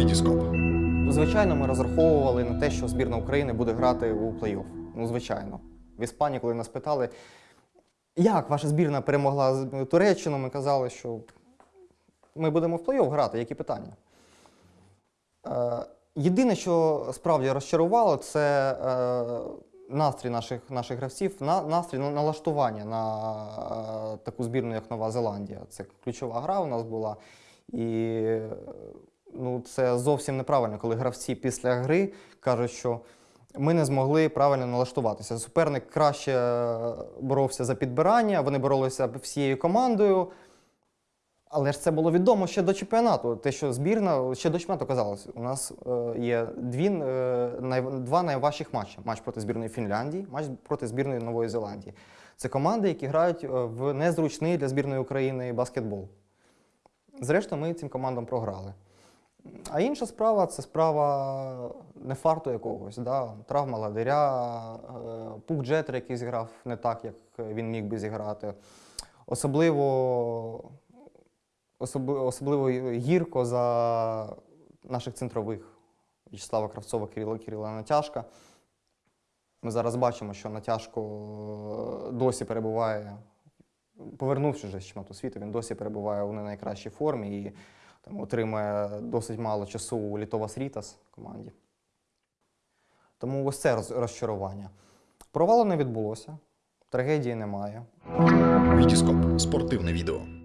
Вітіскоп. Звичайно, ми розраховували на те, що збірна України буде грати у плей-офф. Ну, звичайно. В Іспанії, коли нас питали, як ваша збірна перемогла Туреччину, ми казали, що ми будемо в плей-офф грати, які питання. Е, єдине, що справді розчарувало, це е, настрій наших, наших гравців, на, настрій на налаштування на е, таку збірну, як Нова Зеландія. Це ключова гра у нас була. І ну, це зовсім неправильно, коли гравці після гри кажуть, що ми не змогли правильно налаштуватися. Суперник краще е, боровся за підбирання, вони боролися всією командою. Але ж це було відомо ще до чемпіонату. Те, що збірна ще до чемпіонату казалось, у нас е, є дві, е, два найважчих матчі: матч проти збірної Фінляндії, матч проти збірної Нової Зеландії. Це команди, які грають в незручний для збірної України баскетбол. Зрештою, ми цим командам програли. А інша справа це справа не фарту якогось. Да? Травма ладиря, е, пук Джетер, який зіграв не так, як він міг би зіграти. Особливо, особливо гірко за наших центрових В'ячеслава Кравцова, Кирила Кирила Натяжка. Ми зараз бачимо, що Натяжко е, досі перебуває, повернувши вже з чемпіонату світу, він досі перебуває у не найкращій формі і там, отримує досить мало часу Літовас Рітас команді. Тому ось це розчарування. Провалу не відбулося, трагедії немає. Вітіскоп. Спортивне відео.